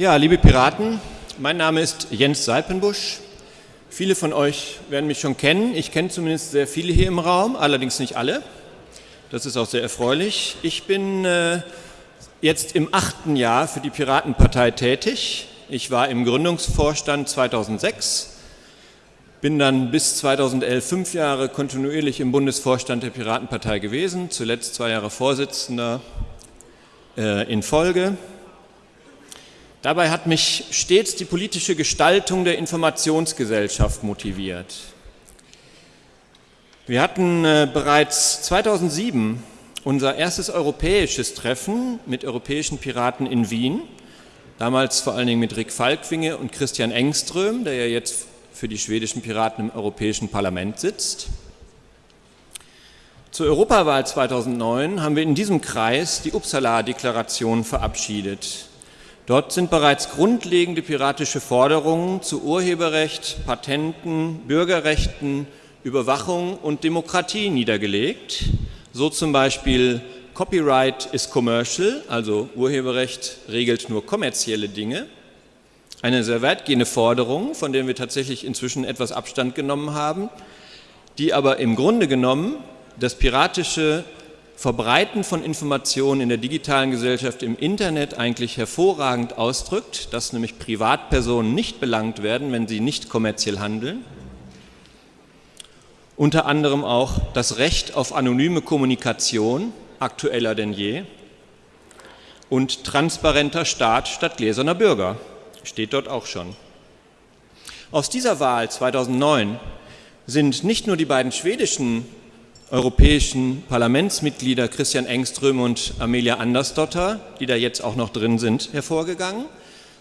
Ja, liebe Piraten, mein Name ist Jens Seipenbusch. Viele von euch werden mich schon kennen. Ich kenne zumindest sehr viele hier im Raum, allerdings nicht alle. Das ist auch sehr erfreulich. Ich bin äh, jetzt im achten Jahr für die Piratenpartei tätig. Ich war im Gründungsvorstand 2006, bin dann bis 2011 fünf Jahre kontinuierlich im Bundesvorstand der Piratenpartei gewesen, zuletzt zwei Jahre Vorsitzender äh, in Folge. Dabei hat mich stets die politische Gestaltung der Informationsgesellschaft motiviert. Wir hatten äh, bereits 2007 unser erstes europäisches Treffen mit europäischen Piraten in Wien, damals vor allen Dingen mit Rick Falkwinge und Christian Engström, der ja jetzt für die schwedischen Piraten im Europäischen Parlament sitzt. Zur Europawahl 2009 haben wir in diesem Kreis die Uppsala-Deklaration verabschiedet. Dort sind bereits grundlegende piratische Forderungen zu Urheberrecht, Patenten, Bürgerrechten, Überwachung und Demokratie niedergelegt. So zum Beispiel Copyright is commercial, also Urheberrecht regelt nur kommerzielle Dinge. Eine sehr weitgehende Forderung, von der wir tatsächlich inzwischen etwas Abstand genommen haben, die aber im Grunde genommen das piratische Verbreiten von Informationen in der digitalen Gesellschaft im Internet eigentlich hervorragend ausdrückt, dass nämlich Privatpersonen nicht belangt werden, wenn sie nicht kommerziell handeln. Unter anderem auch das Recht auf anonyme Kommunikation, aktueller denn je, und transparenter Staat statt gläserner Bürger, steht dort auch schon. Aus dieser Wahl 2009 sind nicht nur die beiden schwedischen europäischen Parlamentsmitglieder Christian Engström und Amelia Andersdotter, die da jetzt auch noch drin sind, hervorgegangen,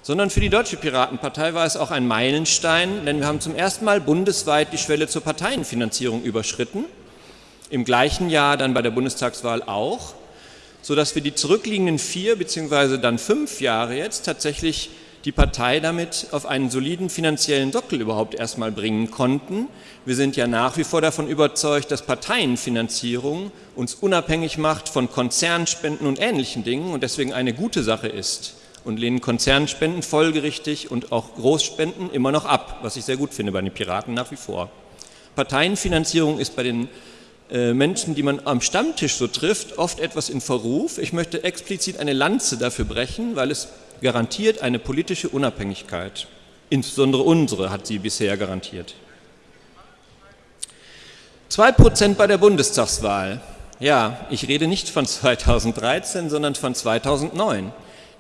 sondern für die Deutsche Piratenpartei war es auch ein Meilenstein, denn wir haben zum ersten Mal bundesweit die Schwelle zur Parteienfinanzierung überschritten, im gleichen Jahr dann bei der Bundestagswahl auch, sodass wir die zurückliegenden vier bzw. dann fünf Jahre jetzt tatsächlich die Partei damit auf einen soliden finanziellen Sockel überhaupt erstmal bringen konnten. Wir sind ja nach wie vor davon überzeugt, dass Parteienfinanzierung uns unabhängig macht von Konzernspenden und ähnlichen Dingen und deswegen eine gute Sache ist und lehnen Konzernspenden folgerichtig und auch Großspenden immer noch ab, was ich sehr gut finde bei den Piraten nach wie vor. Parteienfinanzierung ist bei den äh, Menschen, die man am Stammtisch so trifft, oft etwas in Verruf. Ich möchte explizit eine Lanze dafür brechen, weil es garantiert eine politische Unabhängigkeit. Insbesondere unsere hat sie bisher garantiert. 2% bei der Bundestagswahl. Ja, ich rede nicht von 2013, sondern von 2009.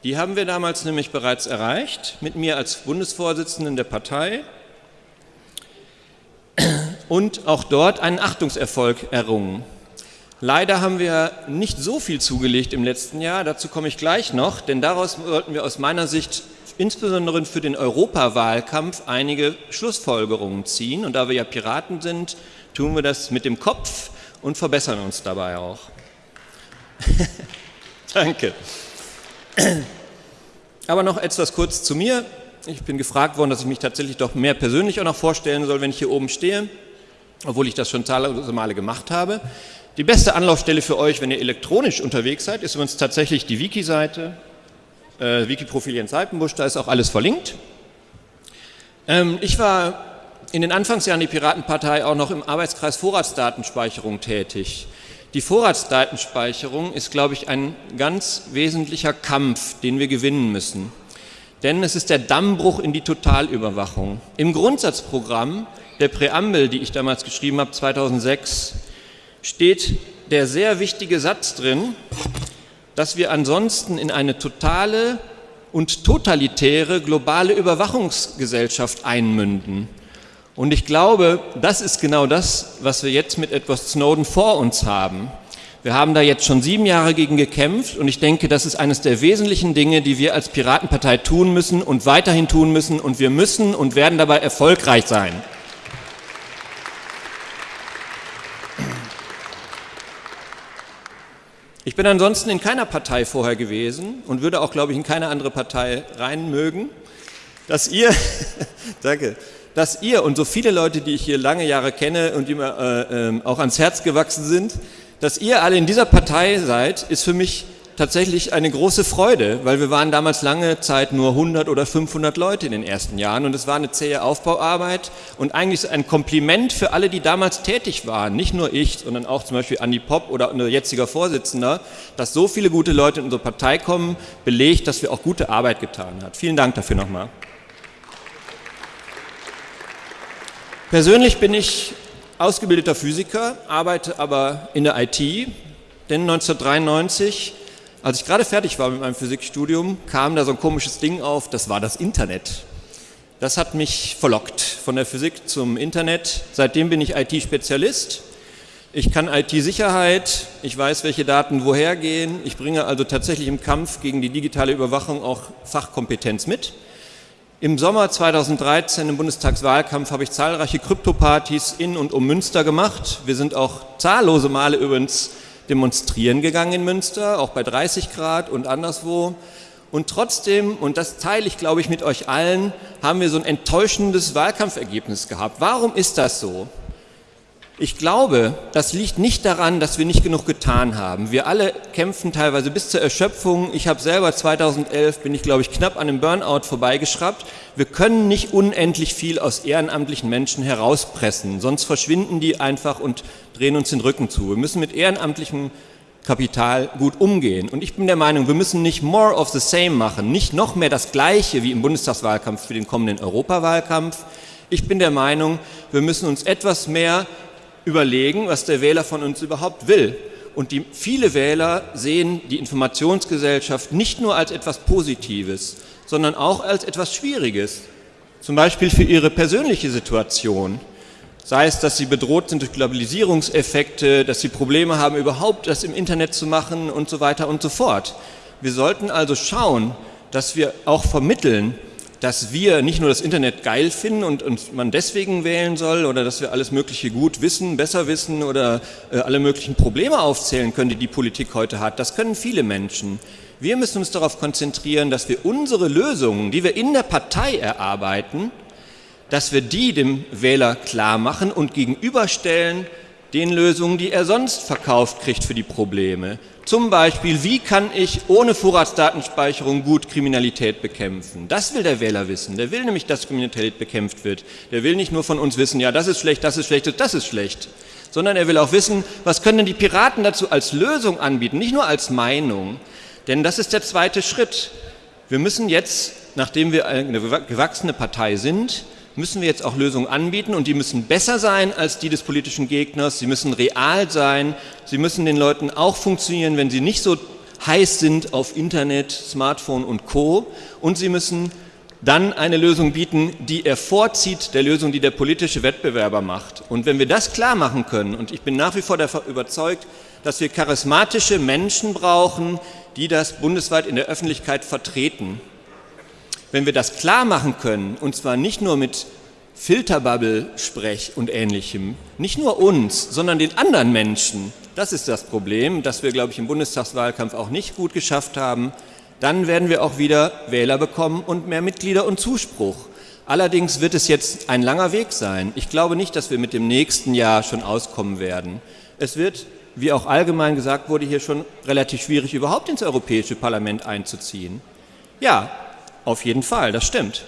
Die haben wir damals nämlich bereits erreicht, mit mir als Bundesvorsitzenden der Partei und auch dort einen Achtungserfolg errungen. Leider haben wir nicht so viel zugelegt im letzten Jahr, dazu komme ich gleich noch, denn daraus sollten wir aus meiner Sicht insbesondere für den Europawahlkampf einige Schlussfolgerungen ziehen. Und da wir ja Piraten sind, tun wir das mit dem Kopf und verbessern uns dabei auch. Danke. Aber noch etwas kurz zu mir. Ich bin gefragt worden, dass ich mich tatsächlich doch mehr persönlich auch noch vorstellen soll, wenn ich hier oben stehe, obwohl ich das schon zahlreiche Male gemacht habe. Die beste Anlaufstelle für euch, wenn ihr elektronisch unterwegs seid, ist übrigens tatsächlich die Wiki-Seite, äh, Wiki-Profil Jens Seitenbusch, da ist auch alles verlinkt. Ähm, ich war in den Anfangsjahren der Piratenpartei auch noch im Arbeitskreis Vorratsdatenspeicherung tätig. Die Vorratsdatenspeicherung ist, glaube ich, ein ganz wesentlicher Kampf, den wir gewinnen müssen. Denn es ist der Dammbruch in die Totalüberwachung. Im Grundsatzprogramm der Präambel, die ich damals geschrieben habe, 2006, steht der sehr wichtige Satz drin, dass wir ansonsten in eine totale und totalitäre globale Überwachungsgesellschaft einmünden. Und ich glaube, das ist genau das, was wir jetzt mit Edward Snowden vor uns haben. Wir haben da jetzt schon sieben Jahre gegen gekämpft und ich denke, das ist eines der wesentlichen Dinge, die wir als Piratenpartei tun müssen und weiterhin tun müssen und wir müssen und werden dabei erfolgreich sein. Ich bin ansonsten in keiner Partei vorher gewesen und würde auch, glaube ich, in keine andere Partei rein mögen. Dass ihr, danke, dass ihr und so viele Leute, die ich hier lange Jahre kenne und die mir äh, äh, auch ans Herz gewachsen sind, dass ihr alle in dieser Partei seid, ist für mich tatsächlich eine große Freude, weil wir waren damals lange Zeit nur 100 oder 500 Leute in den ersten Jahren und es war eine zähe Aufbauarbeit und eigentlich ein Kompliment für alle, die damals tätig waren, nicht nur ich, sondern auch zum Beispiel Andi Popp oder unser jetziger Vorsitzender, dass so viele gute Leute in unsere Partei kommen, belegt, dass wir auch gute Arbeit getan haben. Vielen Dank dafür nochmal. Persönlich bin ich ausgebildeter Physiker, arbeite aber in der IT, denn 1993 als ich gerade fertig war mit meinem Physikstudium, kam da so ein komisches Ding auf, das war das Internet. Das hat mich verlockt von der Physik zum Internet. Seitdem bin ich IT-Spezialist. Ich kann IT-Sicherheit, ich weiß, welche Daten woher gehen. Ich bringe also tatsächlich im Kampf gegen die digitale Überwachung auch Fachkompetenz mit. Im Sommer 2013 im Bundestagswahlkampf habe ich zahlreiche Kryptopartys in und um Münster gemacht. Wir sind auch zahllose Male übrigens demonstrieren gegangen in Münster, auch bei 30 Grad und anderswo. Und trotzdem, und das teile ich, glaube ich, mit euch allen, haben wir so ein enttäuschendes Wahlkampfergebnis gehabt. Warum ist das so? Ich glaube, das liegt nicht daran, dass wir nicht genug getan haben. Wir alle kämpfen teilweise bis zur Erschöpfung. Ich habe selber 2011, bin ich glaube ich knapp an einem Burnout vorbeigeschraubt. Wir können nicht unendlich viel aus ehrenamtlichen Menschen herauspressen, sonst verschwinden die einfach und drehen uns den Rücken zu. Wir müssen mit ehrenamtlichem Kapital gut umgehen. Und ich bin der Meinung, wir müssen nicht more of the same machen, nicht noch mehr das Gleiche wie im Bundestagswahlkampf für den kommenden Europawahlkampf. Ich bin der Meinung, wir müssen uns etwas mehr überlegen, was der Wähler von uns überhaupt will. Und die, viele Wähler sehen die Informationsgesellschaft nicht nur als etwas Positives, sondern auch als etwas Schwieriges. Zum Beispiel für ihre persönliche Situation. Sei es, dass sie bedroht sind durch Globalisierungseffekte, dass sie Probleme haben, überhaupt das im Internet zu machen und so weiter und so fort. Wir sollten also schauen, dass wir auch vermitteln, dass wir nicht nur das Internet geil finden und, und man deswegen wählen soll oder dass wir alles Mögliche gut wissen, besser wissen oder äh, alle möglichen Probleme aufzählen können, die die Politik heute hat. Das können viele Menschen. Wir müssen uns darauf konzentrieren, dass wir unsere Lösungen, die wir in der Partei erarbeiten, dass wir die dem Wähler klar machen und gegenüberstellen den Lösungen, die er sonst verkauft kriegt für die Probleme. Zum Beispiel, wie kann ich ohne Vorratsdatenspeicherung gut Kriminalität bekämpfen? Das will der Wähler wissen. Der will nämlich, dass Kriminalität bekämpft wird. Der will nicht nur von uns wissen, ja, das ist schlecht, das ist schlecht, das ist schlecht. Sondern er will auch wissen, was können denn die Piraten dazu als Lösung anbieten, nicht nur als Meinung. Denn das ist der zweite Schritt. Wir müssen jetzt, nachdem wir eine gewachsene Partei sind, müssen wir jetzt auch Lösungen anbieten und die müssen besser sein als die des politischen Gegners, sie müssen real sein, sie müssen den Leuten auch funktionieren, wenn sie nicht so heiß sind auf Internet, Smartphone und Co. Und sie müssen dann eine Lösung bieten, die er vorzieht der Lösung, die der politische Wettbewerber macht. Und wenn wir das klar machen können, und ich bin nach wie vor davon überzeugt, dass wir charismatische Menschen brauchen, die das bundesweit in der Öffentlichkeit vertreten, wenn wir das klar machen können, und zwar nicht nur mit Filterbubble-Sprech und Ähnlichem, nicht nur uns, sondern den anderen Menschen, das ist das Problem, das wir, glaube ich, im Bundestagswahlkampf auch nicht gut geschafft haben, dann werden wir auch wieder Wähler bekommen und mehr Mitglieder und Zuspruch. Allerdings wird es jetzt ein langer Weg sein. Ich glaube nicht, dass wir mit dem nächsten Jahr schon auskommen werden. Es wird, wie auch allgemein gesagt wurde, hier schon relativ schwierig, überhaupt ins Europäische Parlament einzuziehen. Ja, auf jeden Fall, das stimmt.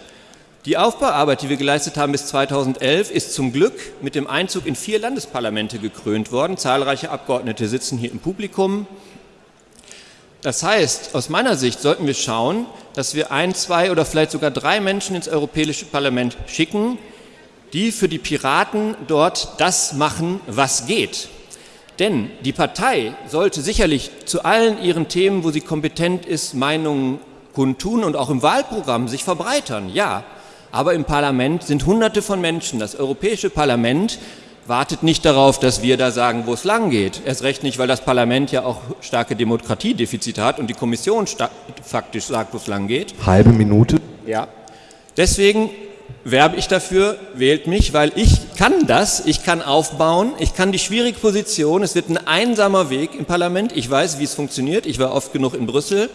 Die Aufbauarbeit, die wir geleistet haben bis 2011, ist zum Glück mit dem Einzug in vier Landesparlamente gekrönt worden. Zahlreiche Abgeordnete sitzen hier im Publikum. Das heißt, aus meiner Sicht sollten wir schauen, dass wir ein, zwei oder vielleicht sogar drei Menschen ins Europäische Parlament schicken, die für die Piraten dort das machen, was geht. Denn die Partei sollte sicherlich zu allen ihren Themen, wo sie kompetent ist, Meinungen kundtun und auch im Wahlprogramm sich verbreitern, ja. Aber im Parlament sind Hunderte von Menschen. Das Europäische Parlament wartet nicht darauf, dass wir da sagen, wo es lang geht. Erst recht nicht, weil das Parlament ja auch starke Demokratiedefizite hat und die Kommission faktisch sagt, wo es lang geht. Halbe Minute. Ja. Deswegen werbe ich dafür, wählt mich, weil ich kann das, ich kann aufbauen, ich kann die schwierige Position, es wird ein einsamer Weg im Parlament, ich weiß, wie es funktioniert, ich war oft genug in Brüssel,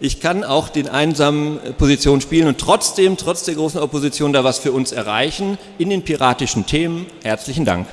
ich kann auch den einsamen äh, Position spielen und trotzdem, trotz der großen Opposition, da was für uns erreichen in den piratischen Themen. Herzlichen Dank.